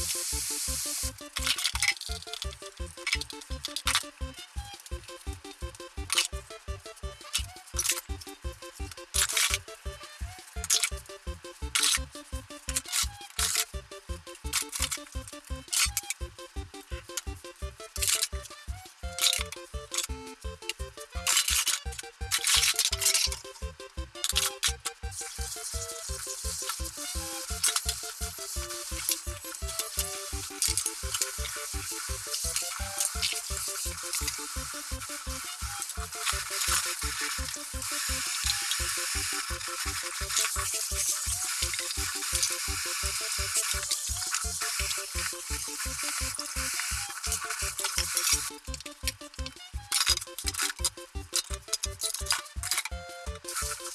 Thank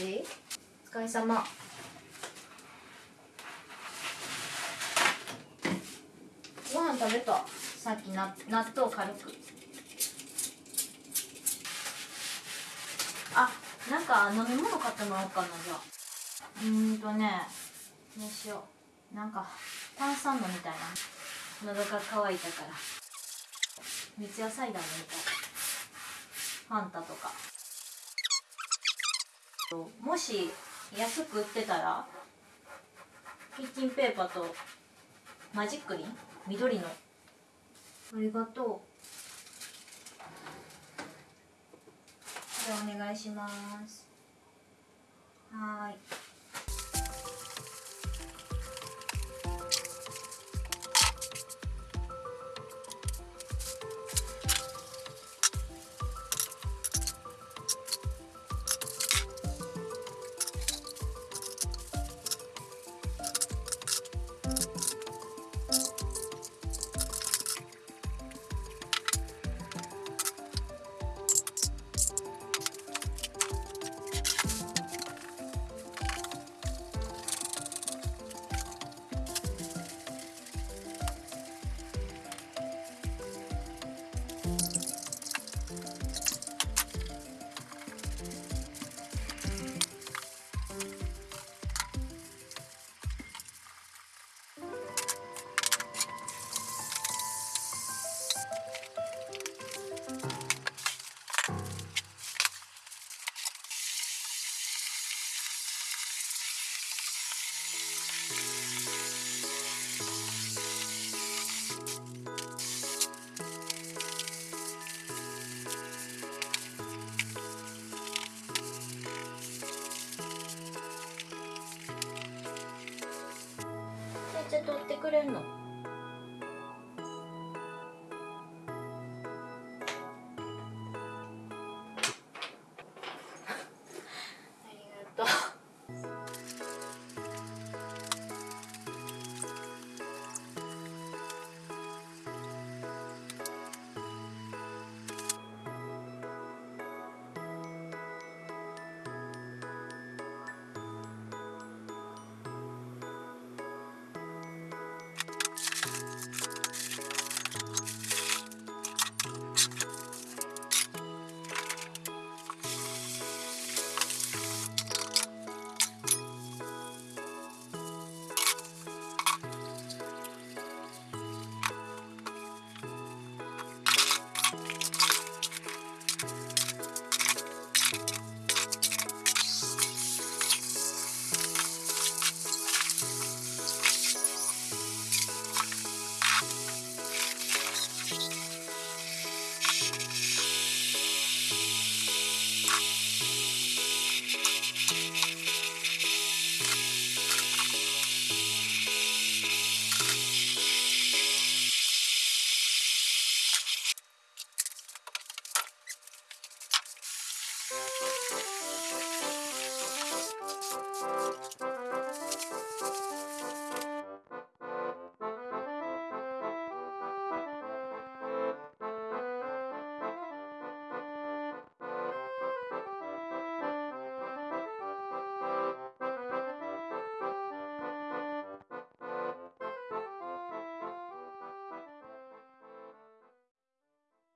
しもしお疲れ様。ご飯食べた？さっきな納豆軽く。あなんか飲み物買ってもらおうかなじゃあ。うんとねどうしよう。なんか炭酸飲みたいな。喉が渇いたから。三ツ矢サイダー飲みたい。ファンタとか。もし安く売ってたらキッチンペーパーとマジックリン緑の。ありがとう。じゃあお願いします。はい。